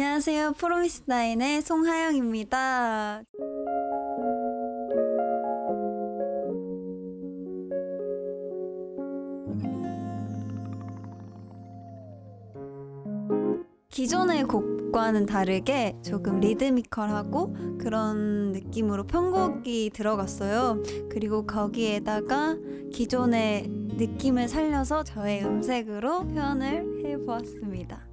안녕하세요. 프로미스나인의 송하영입니다. 기존의 곡과는 다르게 조금 리드미컬하고 그런 느낌으로 편곡이 들어갔어요. 그리고 거기에다가 기존의 느낌을 살려서 저의 음색으로 표현을 해보았습니다.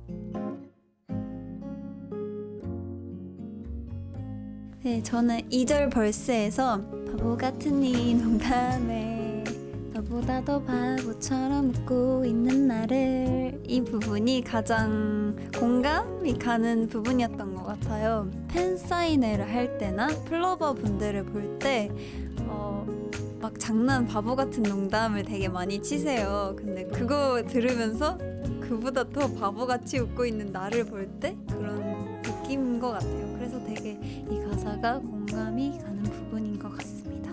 네, 저는 2절 verse에서 바보 같은 이 농담에 너보다 더 바보처럼 웃고 있는 나를 이 부분이 가장 공감이 가는 부분이었던 것 같아요. 팬 사인회를 할 때나 플로버 분들을 볼때 어, 막 장난 바보 같은 농담을 되게 많이 치세요. 근데 그거 들으면서 그보다 더 바보같이 웃고 있는 나를 볼 때 그런 느낌인 것 같아요. 그래서 되게 이 가사가 공감이 가는 부분인 것 같습니다.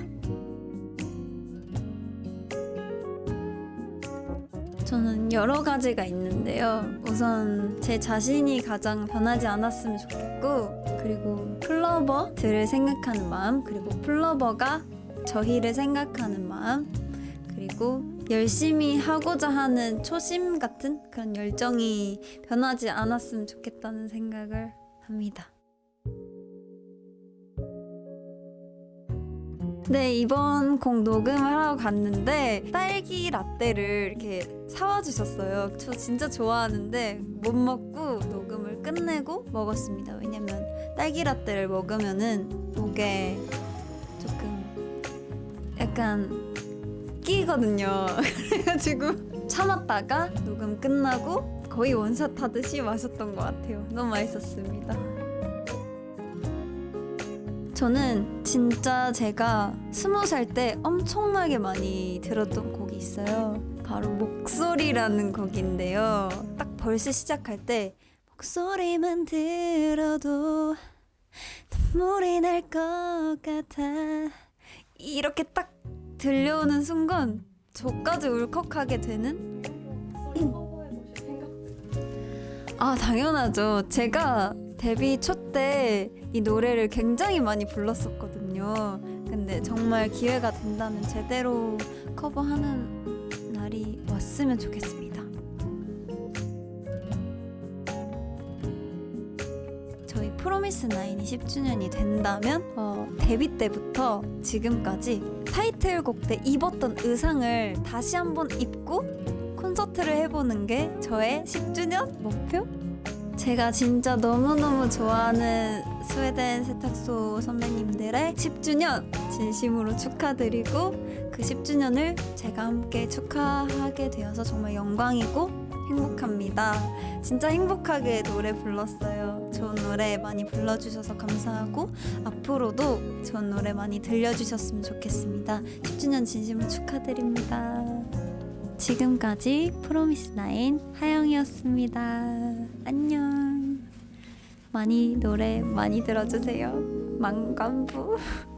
저는 여러 가지가 있는데요. 우선 제 자신이 가장 변하지 않았으면 좋겠고, 그리고 플러버들을 생각하는 마음, 그리고 플러버가 저희를 생각하는 마음, 그리고 열심히 하고자 하는 초심 같은 그런 열정이 변하지 않았으면 좋겠다는 생각을 합니다. 네, 이번 곡 녹음을 하러 갔는데 딸기 라떼를 이렇게 사와 주셨어요. 저 진짜 좋아하는데 못 먹고 녹음을 끝내고 먹었습니다. 왜냐면 딸기 라떼를 먹으면은 목에 조금 약간 끼거든요. 그래가지고 참았다가 녹음 끝나고 거의 원샷 하듯이 마셨던 것 같아요. 너무 맛있었습니다. 저는 진짜 제가 스무 살 때 엄청나게 많이 들었던 곡이 있어요. 바로 목소리라는 곡인데요. 딱 벌써 시작할 때 목소리만 들어도 눈물이 날 것 같아 이렇게 딱 들려오는 순간 저까지 울컥하게 되는 아 당연하죠. 제가 데뷔 초 때 이 노래를 굉장히 많이 불렀었거든요. 근데 정말 기회가 된다면 제대로 커버하는 날이 왔으면 좋겠습니다. 저희 프로미스 나인이 10주년이 된다면 어, 데뷔 때부터 지금까지 타이틀곡 때 입었던 의상을 다시 한번 입고 콘서트를 해보는 게 저의 10주년 목표? 제가 진짜 너무너무 좋아하는 스웨덴 세탁소 선배님들의 10주년 진심으로 축하드리고 그 10주년을 제가 함께 축하하게 되어서 정말 영광이고 행복합니다. 진짜 행복하게 노래 불렀어요. 좋은 노래 많이 불러주셔서 감사하고 앞으로도 좋은 노래 많이 들려주셨으면 좋겠습니다. 10주년 진심으로 축하드립니다. 지금까지 프로미스나인 하영이었습니다. 안녕. 많이 노래 많이 들어주세요. 망관부.